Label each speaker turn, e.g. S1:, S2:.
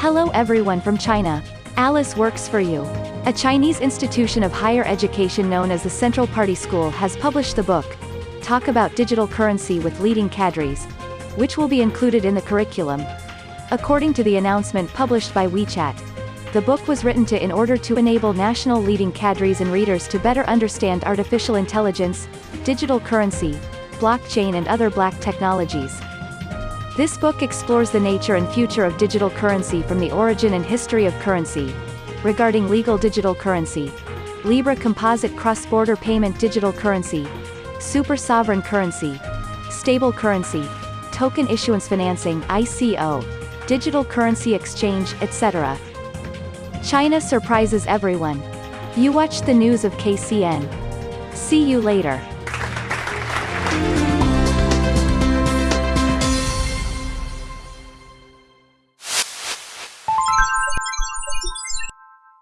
S1: Hello everyone from China. Alice works for you. A Chinese institution of higher education known as the Central Party School has published the book, Talk About Digital Currency with Leading Cadres, which will be included in the curriculum. According to the announcement published by WeChat, the book was written to in order to enable national leading cadres and readers to better understand artificial intelligence, digital currency, blockchain and other black technologies. This book explores the nature and future of digital currency from the origin and history of currency, regarding legal digital currency, Libra composite cross-border payment digital currency, super sovereign currency, stable currency, token issuance financing ICO, digital currency exchange, etc. China surprises everyone. You watched the news of KCN. See you later.